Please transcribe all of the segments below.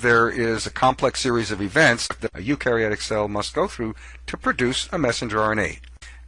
there is a complex series of events that a eukaryotic cell must go through to produce a messenger RNA.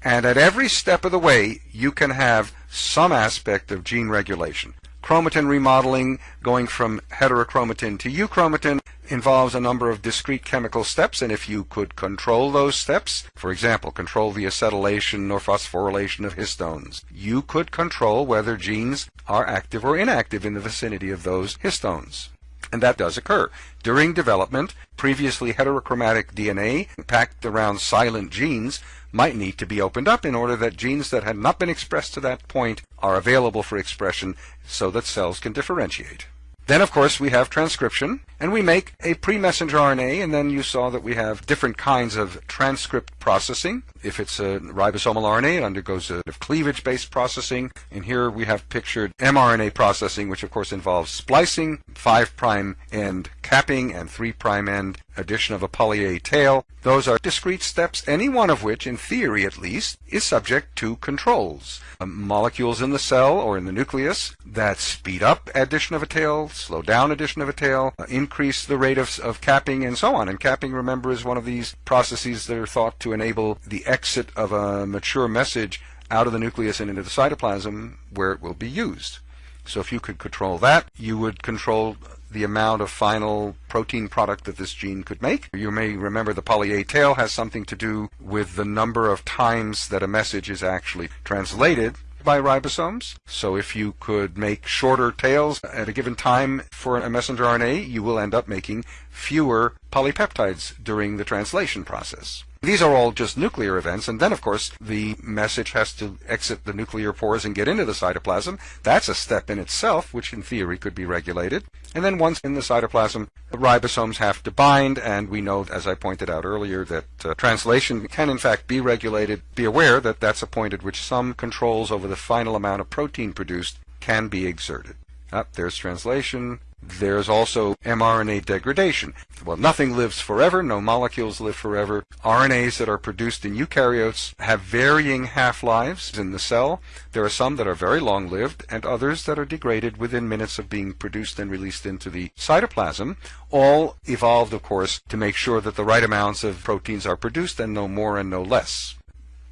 And at every step of the way, you can have some aspect of gene regulation. Chromatin remodeling, going from heterochromatin to euchromatin, involves a number of discrete chemical steps, and if you could control those steps, for example, control the acetylation or phosphorylation of histones, you could control whether genes are active or inactive in the vicinity of those histones. And that does occur. During development, previously heterochromatic DNA packed around silent genes might need to be opened up in order that genes that had not been expressed to that point are available for expression so that cells can differentiate. Then, of course, we have transcription, and we make a pre-messenger RNA, and then you saw that we have different kinds of transcript processing. If it's a ribosomal RNA, it undergoes a cleavage-based processing, and here we have pictured mRNA processing, which of course involves splicing, 5' end capping, and 3' end addition of a poly A tail. Those are discrete steps, any one of which, in theory at least, is subject to controls. Uh, molecules in the cell or in the nucleus that speed up addition of a tail, slow down addition of a tail, uh, increase the rate of, of capping, and so on. And capping, remember, is one of these processes that are thought to enable the exit of a mature message out of the nucleus and into the cytoplasm where it will be used. So if you could control that, you would control the amount of final protein product that this gene could make. You may remember the poly A tail has something to do with the number of times that a message is actually translated by ribosomes. So if you could make shorter tails at a given time for a messenger RNA, you will end up making fewer polypeptides during the translation process. These are all just nuclear events, and then of course the message has to exit the nuclear pores and get into the cytoplasm. That's a step in itself, which in theory could be regulated. And then once in the cytoplasm, the ribosomes have to bind, and we know, as I pointed out earlier, that uh, translation can in fact be regulated. Be aware that that's a point at which some controls over the final amount of protein produced can be exerted. Up, there's translation. There's also mRNA degradation. Well, nothing lives forever, no molecules live forever. RNAs that are produced in eukaryotes have varying half-lives in the cell. There are some that are very long-lived and others that are degraded within minutes of being produced and released into the cytoplasm. All evolved, of course, to make sure that the right amounts of proteins are produced and no more and no less.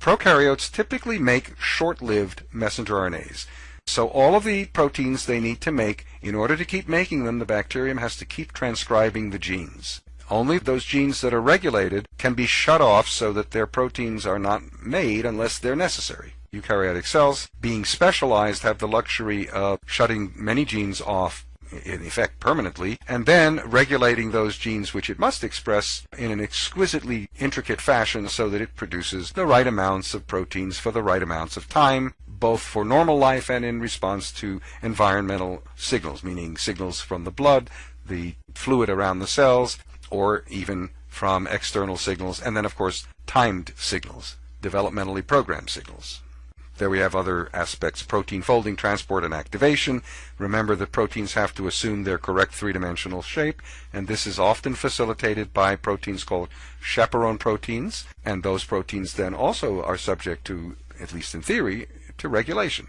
Prokaryotes typically make short-lived messenger RNAs. So all of the proteins they need to make, in order to keep making them, the bacterium has to keep transcribing the genes. Only those genes that are regulated can be shut off so that their proteins are not made unless they're necessary. Eukaryotic cells, being specialized, have the luxury of shutting many genes off in effect permanently, and then regulating those genes which it must express in an exquisitely intricate fashion so that it produces the right amounts of proteins for the right amounts of time both for normal life and in response to environmental signals, meaning signals from the blood, the fluid around the cells, or even from external signals, and then of course timed signals, developmentally programmed signals. There we have other aspects, protein folding, transport, and activation. Remember that proteins have to assume their correct three-dimensional shape, and this is often facilitated by proteins called chaperone proteins, and those proteins then also are subject to, at least in theory, to regulation.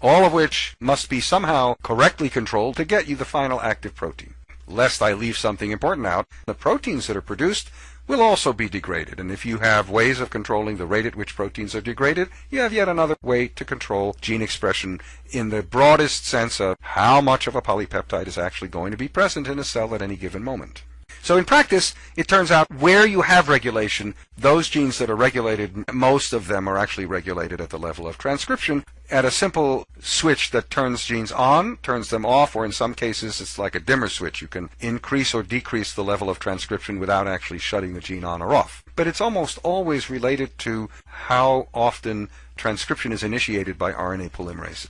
All of which must be somehow correctly controlled to get you the final active protein. Lest I leave something important out, the proteins that are produced will also be degraded. And if you have ways of controlling the rate at which proteins are degraded, you have yet another way to control gene expression in the broadest sense of how much of a polypeptide is actually going to be present in a cell at any given moment. So in practice, it turns out where you have regulation, those genes that are regulated, most of them are actually regulated at the level of transcription at a simple switch that turns genes on, turns them off, or in some cases it's like a dimmer switch. You can increase or decrease the level of transcription without actually shutting the gene on or off. But it's almost always related to how often transcription is initiated by RNA polymerase.